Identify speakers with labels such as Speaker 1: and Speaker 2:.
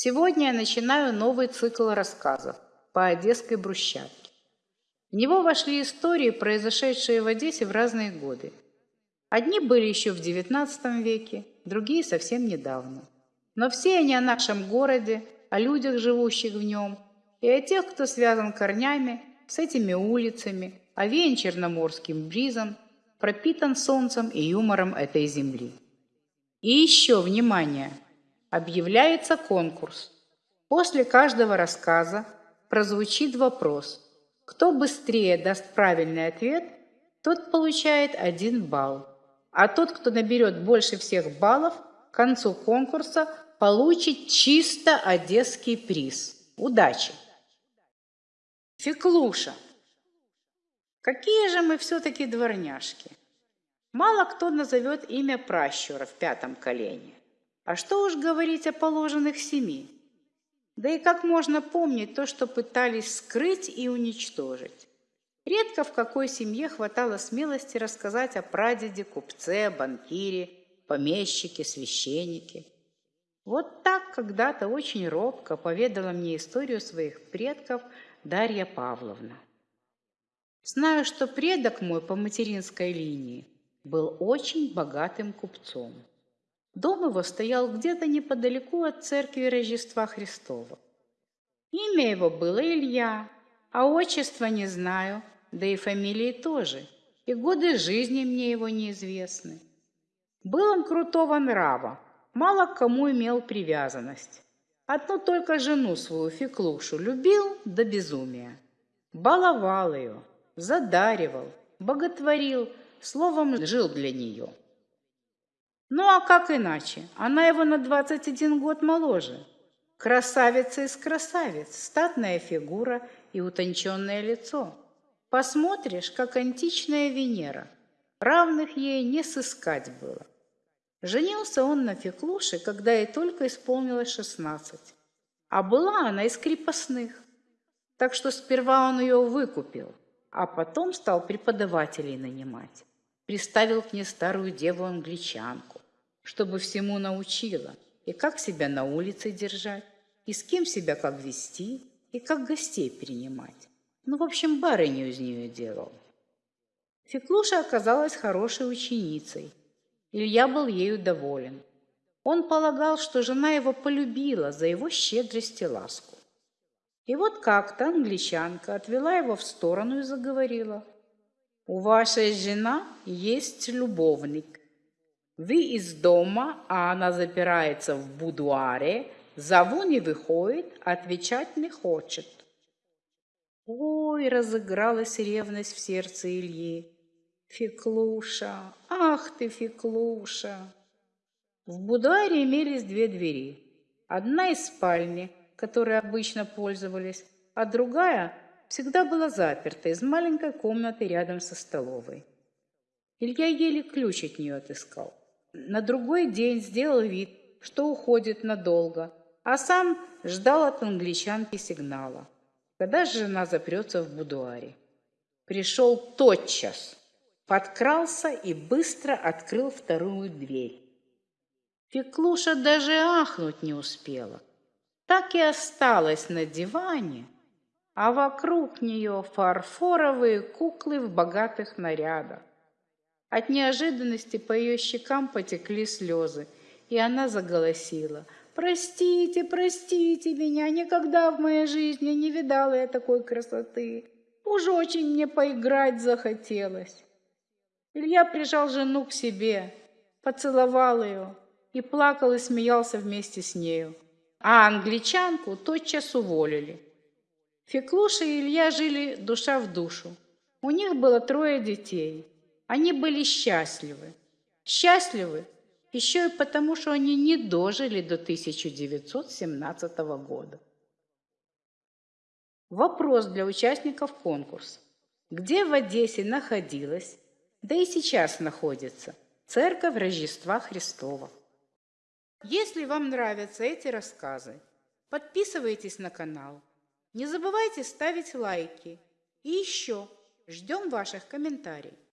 Speaker 1: Сегодня я начинаю новый цикл рассказов по одесской брусчатке. В него вошли истории, произошедшие в Одессе в разные годы. Одни были еще в XIX веке, другие совсем недавно. Но все они о нашем городе, о людях, живущих в нем, и о тех, кто связан корнями с этими улицами, овеян черноморским бризом, пропитан солнцем и юмором этой земли. И еще, внимание, объявляется конкурс. После каждого рассказа прозвучит вопрос. Кто быстрее даст правильный ответ, тот получает один балл. А тот, кто наберет больше всех баллов, к концу конкурса получит чисто одесский приз. Удачи! Феклуша. Какие же мы все-таки дворняжки. Мало кто назовет имя пращура в пятом колене. А что уж говорить о положенных семи? Да и как можно помнить то, что пытались скрыть и уничтожить? Редко в какой семье хватало смелости рассказать о прадеде, купце, банкире, помещике, священнике. Вот так когда-то очень робко поведала мне историю своих предков Дарья Павловна. Знаю, что предок мой по материнской линии был очень богатым купцом. Дом его стоял где-то неподалеку от церкви Рождества Христова. Имя его было Илья, а отчество не знаю, да и фамилии тоже, и годы жизни мне его неизвестны. Был он крутого нрава, мало к кому имел привязанность. Одну только жену свою, Феклушу, любил до безумия. Баловал ее, задаривал, боготворил, словом, жил для нее. Ну а как иначе? Она его на 21 год моложе. Красавица из красавиц, статная фигура и утонченное лицо. Посмотришь, как античная Венера. Равных ей не сыскать было. Женился он на Феклуше, когда ей только исполнилось шестнадцать. А была она из крепостных. Так что сперва он ее выкупил, а потом стал преподавателей нанимать. Приставил к ней старую деву-англичанку, чтобы всему научила, и как себя на улице держать, и с кем себя как вести, и как гостей принимать. Ну, в общем, барыню из нее делал. Феклуша оказалась хорошей ученицей. Илья был ею доволен. Он полагал, что жена его полюбила за его щедрость и ласку. И вот как-то англичанка отвела его в сторону и заговорила. «У вашей жена есть любовник. Вы из дома, а она запирается в будуаре, зову не выходит, отвечать не хочет. Ой, разыгралась ревность в сердце Ильи. Феклуша, ах ты, Феклуша! В будуаре имелись две двери. Одна из спальни, которой обычно пользовались, а другая всегда была заперта из маленькой комнаты рядом со столовой. Илья еле ключ от нее отыскал. На другой день сделал вид, что уходит надолго, а сам ждал от англичанки сигнала когда жена запрется в будуаре. Пришел тотчас, подкрался и быстро открыл вторую дверь. Феклуша даже ахнуть не успела. Так и осталась на диване, а вокруг нее фарфоровые куклы в богатых нарядах. От неожиданности по ее щекам потекли слезы, и она заголосила – Простите, простите меня, никогда в моей жизни не видала я такой красоты. Уж очень мне поиграть захотелось. Илья прижал жену к себе, поцеловал ее и плакал и смеялся вместе с нею. А англичанку тотчас уволили. Феклуша и Илья жили душа в душу. У них было трое детей. Они были счастливы. Счастливы еще и потому, что они не дожили до 1917 года. Вопрос для участников конкурса. Где в Одессе находилась, да и сейчас находится, Церковь Рождества Христова? Если вам нравятся эти рассказы, подписывайтесь на канал. Не забывайте ставить лайки. И еще ждем ваших комментариев.